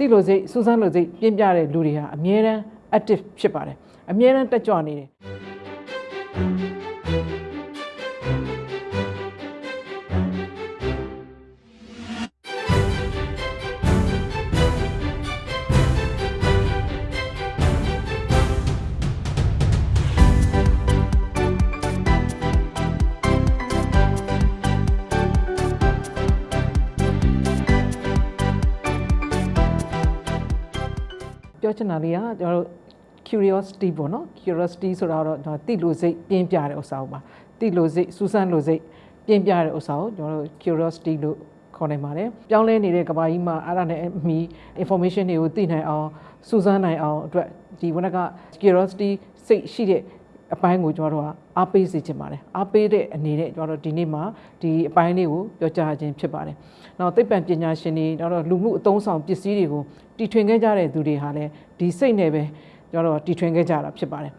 တိလို့စိတ်စူးစမ်းလို့စိတ်ပြင်းပြတဲ့လူတွေဟာအမြဲတမ်း active ဖြစ်ပါတယ်အမြဲတမ်းတက်ကြွနေတယ် ပြောချင်တာလေးကကျွန်တော်တို့ curiosity ပေါ့နော် curiosity ဆိုတာတော့ကျွန်တော်တိလို့စိတ်ပြင်းပြတဲ့ဥစ္စာပေါ့ပါတိလို့စိတ်စူးစမ်းလို့စိတ်ပြင်းပြတဲ့ဥစ္စာကိုကျွန်တော်တို့ curiosity လို့ခေါ်နိုင်ပါတယ်ပြောင်းလဲနေတဲ့ကဘာကြီးမှာအဲ့ဒါနဲ့အမီ information တွေကိုသိနိုင်အောင်စူးစမ်းနိုင်အောင်အတွက်ဒီဝနက curiosity စိတ်ရှိတဲ့ အပိုင်းကိုကျွန်တော်တို့ကအားပေးစေချင်ပါတယ်အားပေးတဲ့အနေနဲ့ကျွန်တော်တို့ဒီနေ့မှာဒီအပိုင်းလေးကိုပြောကြားခြင်းဖြစ်ပါတယ်နောက်သိပ္ပံပညာရှင်တွေနောက်တော့လူမှုအသုံးဆောင်ပစ္စည်းတွေကိုတီထွင်ခဲ့ကြတဲ့သူတွေဟာလည်းဒီစိတ်နဲ့ပဲကျွန်တော်တို့တီထွင်ခဲ့ကြတာဖြစ်ပါတယ်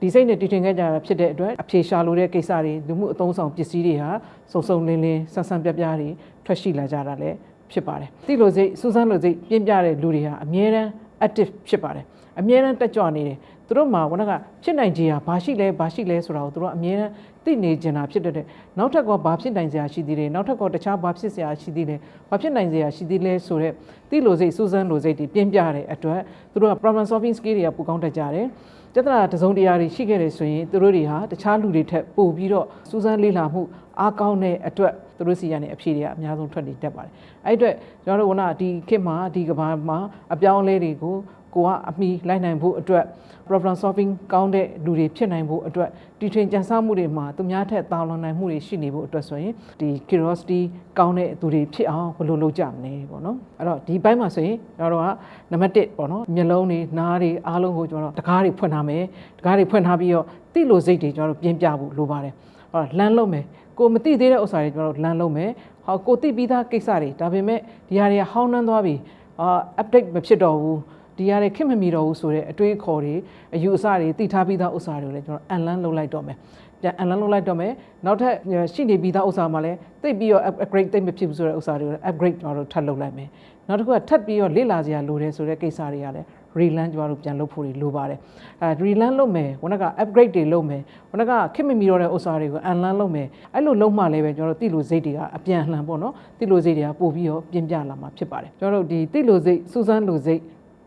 ဒီစိတ်နဲ့တီထွင်ခဲ့ကြတာဖြစ်တဲ့အတွက်အဖြေရှာလိုတဲ့ကိစ္စတွေလူမှုအသုံးဆောင်ပစ္စည်းတွေဟာစုံစုံလင်းလင်းဆန်းဆန်းပြပြတွေထွက်ရှိလာကြတာလည်းဖြစ်ပါတယ်တိလို့စိတ်စူးစမ်းလို့စိတ်ပြင်းပြတဲ့လူတွေဟာအမြဲတမ်း active ဖြစ်ပါတယ်အမြဲတမ်းတက်ကြွနေတယ်သူတို့မှာဝနကဖြစ်နိုင်ခြင်းဟာဘာရှိလဲဘာရှိလဲဆိုတာကိုသူတို့အမြဲတမ်းသိနေကြတာဖြစ်တဲ့နောက်ထပ်ကဘာဖြစ်နိုင်စရာရှိသေးတယ်နောက်ထပ်ကတခြားဘာဖြစ်စရာရှိသေးလဲဘာဖြစ်နိုင်စရာရှိသေးလဲဆိုတော့သိလို့စိတ်စူးစမ်းလို့စိတ်တွေပြင်းပြတဲ့အတွက်သူတို့က problem solving skill တွေကပူကောင်းတတ်ကြတယ် ပြဿနာတစုံတရာတွေရှိခဲ့တယ်ဆိုရင်သူတို့တွေဟာတခြားလူတွေထက်ပိုပြီးတော့စူးစမ်းလေ့လာမှုအားကောင်းတဲ့အတွက်သူတို့စီရတဲ့အဖြေတွေကအများဆုံးထွက်နေတတ်ပါတယ်အဲ့အတွက်ကျွန်တော်တို့ကဒီခေတ်မှာဒီကဘာမှာအပြောင်းအလဲတွေကို ကိုကအမိလိုက်နိုင်ဖို့အတွက် problem solving ကောင်းတဲ့လူတွေဖြစ်နိုင်ဖို့အတွက်တီထွင်ကြံစမှုတွေမှာသူများထက်တာလွန်နိုင်မှုတွေရှိနေဖို့အတွက်ဆိုရင်ဒီ curiosity ကောင်းတဲ့သူတွေဖြစ်အောင်ဘယ်လိုလုပ်ကြမလဲပေါ့နော်အဲ့တော့ဒီဘက်မှာဆိုရင်ကျွန်တော်တို့ကနံပါတ်1ပေါ့နော်မျက်လုံးတွေနားတွေအားလုံးကိုကျွန်တော်တို့တကားတွေဖွင့်ထားမယ်တကားတွေဖွင့်ထားပြီးတော့တိလို့စိတ်တွေကျွန်တော်တို့ပြင်းပြဖို့လိုပါတယ်ဟောလမ်းလုံးမယ်ကိုမသိသေးတဲ့ဥစ္စာတွေကျွန်တော်တို့လမ်းလုံးမယ်ဟောကိုသိပြီးသားကိစ္စတွေဒါပေမဲ့ဒီဟာတွေကဟောင်းနှမ်းသွားပြီအာ update မဖြစ်တော့ဘူး ဒီရတဲ့ခင်မမီတော့ဘူးဆိုတဲ့အတွေးခေါ်တွေအယူအဆတွေသိထားပြီးသားဥစ္စာတွေကိုလည်းကျွန်တော်အန်လန်းလုပ်လိုက်တော့မယ်ပြန်အန်လန်းလုပ်လိုက်တော့မယ်နောက်ထပ်ရှိနေပြီးသားဥစ္စာမှလည်းသိပြီးတော့ upgrade သိမဖြစ်ဘူးဆိုတဲ့ဥစ္စာတွေကိုလည်း upgrade ကျွန်တော်တို့ထပ်လုပ်လိုက်မယ်နောက်တစ်ခုကထပ်ပြီးတော့လေ့လာစရာလိုတယ်ဆိုတဲ့ကိစ္စတွေကလည်း reland ကျွန်တော်တို့ပြန်လုပ်ဖို့လိုပါတယ်အဲ reland လုပ်မယ်ခုနက upgrade တွေလုပ်မယ်ခုနကခင်မမီတော့တဲ့ဥစ္စာတွေကို unlearn လုပ်မယ်အဲ့လိုလုပ်မှလည်းပဲကျွန်တော်တို့တိလိုစိတ်တွေကအပြန်လှန်ပေါ့နော်တိလိုစိတ်တွေကပို့ပြီးတော့ပြင်းပြလာမှာဖြစ်ပါတယ်ကျွန်တော်တို့ဒီတိလိုစိတ်စူးစမ်းလိုစိတ်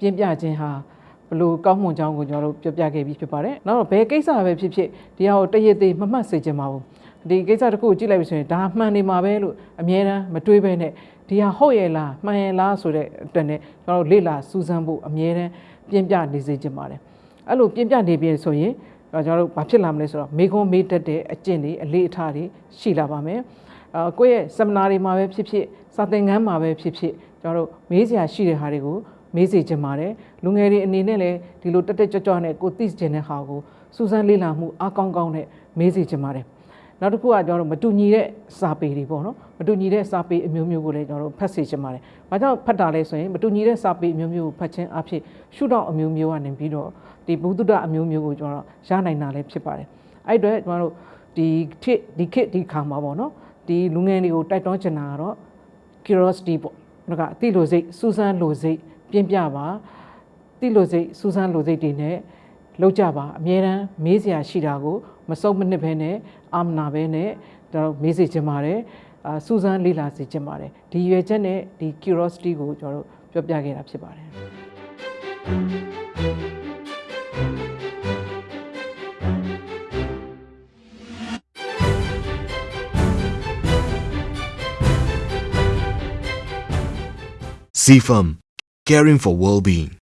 ပြင်းပြခြင်းဟာဘလို့ကောင်းမွန်ကြောင်းကိုကျွန်တော်တို့ပြောပြခဲ့ပြီးဖြစ်ပါတယ်။နောက်တော့ဘယ်ကိစ္စပဲဖြစ်ဖြစ်ဒီဟာကိုတရည်သေးမမှတ်စေချင်ပါဘူး။ဒီကိစ္စတစ်ခုကိုကြည့်လိုက်ပြီဆိုရင်ဒါမှန်နေမှာပဲလို့အမြဲတမ်းမတွေးဘဲနဲ့ဒီဟာဟုတ်ရဲ့လားမှန်ရဲ့လားဆိုတဲ့အတွက်နဲ့ကျွန်တော်တို့လေ့လာစူးစမ်းဖို့အမြဲတမ်းပြင်းပြနေစေချင်ပါတယ်။အဲ့လိုပြင်းပြနေပြီဆိုရင်ကျွန်တော်တို့ဘာဖြစ်လာမလဲဆိုတော့မေခွန်းမေးတတ်တဲ့အကျင့်တွေအလေးအထားတွေရှိလာပါမယ်။အာကိုယ့်ရဲ့ seminar တွေမှာပဲဖြစ်ဖြစ်စာသင်ခန်းမှာပဲဖြစ်ဖြစ်ကျွန်တော်တို့မေးစရာရှိတဲ့ဟာတွေကို မေးစေချင်ပါတယ်လူငယ်တွေအနေနဲ့လည်းဒီလိုတက်တက်ကြွကြွနဲ့ကိုသိချင်တဲ့ဟာကိုစူးစမ်းလေ့လာမှုအားကောင်းကောင်းနဲ့မေးစေချင်ပါတယ်နောက်တစ်ခုကကျွန်တော်တို့မတူညီတဲ့စာပေတွေပေါ့နော်မတူညီတဲ့စာပေအမျိုးမျိုးကိုလည်းကျွန်တော်တို့ဖတ်စေချင်ပါတယ်။ဘာကြောင့်ဖတ်တာလဲဆိုရင်မတူညီတဲ့စာပေအမျိုးမျိုးကိုဖတ်ခြင်းအဖြစ်ရှုထောင့်အမျိုးမျိုးကနေပြီးတော့ဒီဘုဒ္ဓအမျိုးမျိုးကိုကျွန်တော်ရနိုင်တာလည်းဖြစ်ပါတယ်။အဲ့အတွက်ကျွန်တော်တို့ဒီခေတ်ဒီခေတ်ဒီခါမှာပေါ့နော်ဒီလူငယ်တွေကိုတိုက်တွန်းချင်တာကတော့ curiosity ပေါ့။ဒါကအသိလိုစိတ်စူးစမ်းလိုစိတ် ပြင်းပြပါတိလို့စိတ်စူးစမ်းလို့စိတ်တွေနဲ့လောက်ကြပါအမြဲတမ်းမေးစရာရှိတာကိုမစုံမနစ်ဘဲနဲ့အာမနာပဲနဲ့ကျွန်တော်မေးစေချင်ပါတယ်အာစူးစမ်းလေ့လာစေချင်ပါတယ်ဒီရွယ်ချက်နဲ့ဒီ curiosity ကိုကျွန်တော်တို့ပြောပြခဲ့တာဖြစ်ပါတယ် CFAM, caring for well-being.